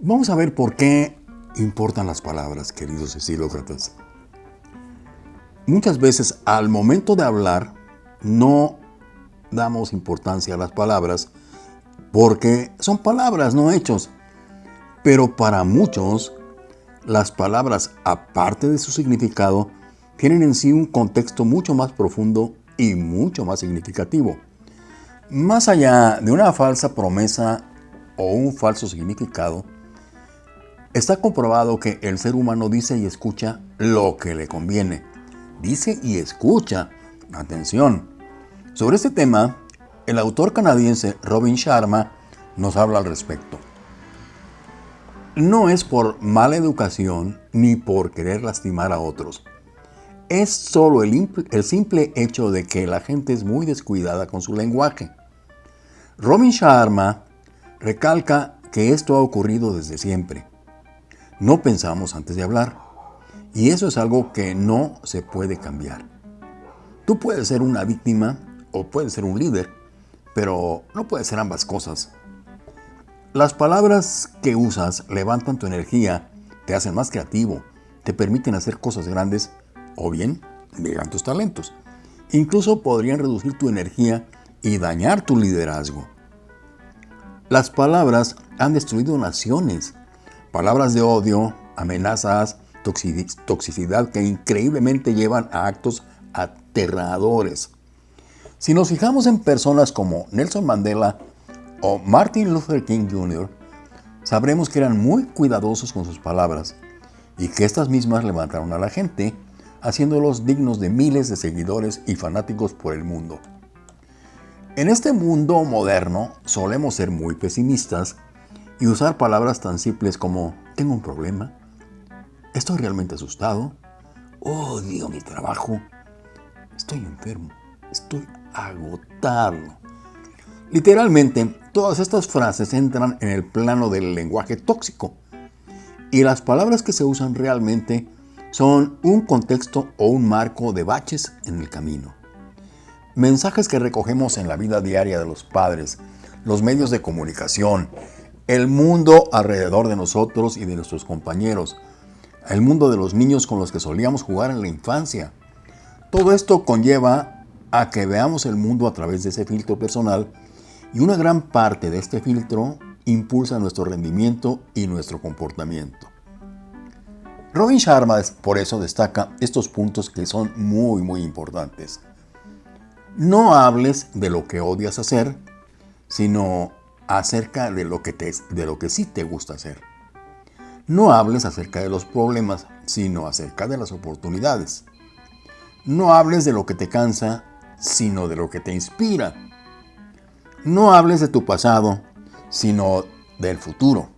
Vamos a ver por qué importan las palabras, queridos estilócratas. Muchas veces al momento de hablar no damos importancia a las palabras porque son palabras, no hechos. Pero para muchos, las palabras, aparte de su significado, tienen en sí un contexto mucho más profundo y mucho más significativo. Más allá de una falsa promesa o un falso significado, Está comprobado que el ser humano dice y escucha lo que le conviene. Dice y escucha. Atención. Sobre este tema, el autor canadiense Robin Sharma nos habla al respecto. No es por mala educación ni por querer lastimar a otros. Es solo el, simple hecho de que la gente es muy descuidada con su lenguaje. Robin Sharma recalca que esto ha ocurrido desde siempre. No pensamos antes de hablar. Y eso es algo que no se puede cambiar. Tú puedes ser una víctima o puedes ser un líder, pero no puedes ser ambas cosas. Las palabras que usas levantan tu energía, te hacen más creativo, te permiten hacer cosas grandes o bien negan tus talentos. Incluso podrían reducir tu energía y dañar tu liderazgo. Las palabras han destruido naciones, Palabras de odio, amenazas, toxicidad que increíblemente llevan a actos aterradores. Si nos fijamos en personas como Nelson Mandela o Martin Luther King Jr., sabremos que eran muy cuidadosos con sus palabras y que estas mismas levantaron a la gente, haciéndolos dignos de miles de seguidores y fanáticos por el mundo. En este mundo moderno solemos ser muy pesimistas y usar palabras tan simples como tengo un problema, estoy realmente asustado, odio mi trabajo, estoy enfermo, estoy agotado. Literalmente, todas estas frases entran en el plano del lenguaje tóxico y las palabras que se usan realmente son un contexto o un marco de baches en el camino. Mensajes que recogemos en la vida diaria de los padres, los medios de comunicación, el mundo alrededor de nosotros y de nuestros compañeros, el mundo de los niños con los que solíamos jugar en la infancia. Todo esto conlleva a que veamos el mundo a través de ese filtro personal y una gran parte de este filtro impulsa nuestro rendimiento y nuestro comportamiento. Robin Sharma por eso destaca estos puntos que son muy muy importantes. No hables de lo que odias hacer, sino acerca de lo que, te, de lo que sí te gusta hacer. No hables acerca de los problemas, sino acerca de las oportunidades. No hables de lo que te cansa, sino de lo que te inspira. No hables de tu pasado, sino del futuro.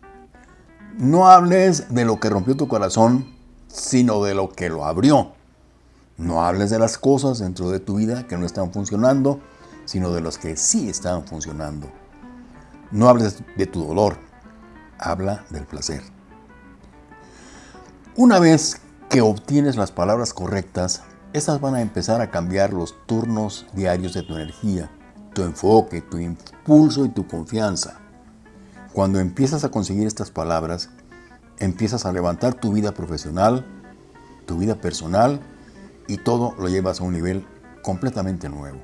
No hables de lo que rompió tu corazón, sino de lo que lo abrió. No hables de las cosas dentro de tu vida que no están funcionando, sino de las que sí están funcionando. No hables de tu dolor, habla del placer. Una vez que obtienes las palabras correctas, estas van a empezar a cambiar los turnos diarios de tu energía, tu enfoque, tu impulso y tu confianza. Cuando empiezas a conseguir estas palabras, empiezas a levantar tu vida profesional, tu vida personal y todo lo llevas a un nivel completamente nuevo.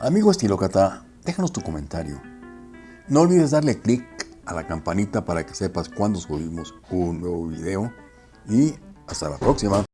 Amigo estilócrata, déjanos tu comentario. No olvides darle clic a la campanita para que sepas cuando subimos un nuevo video y hasta la próxima.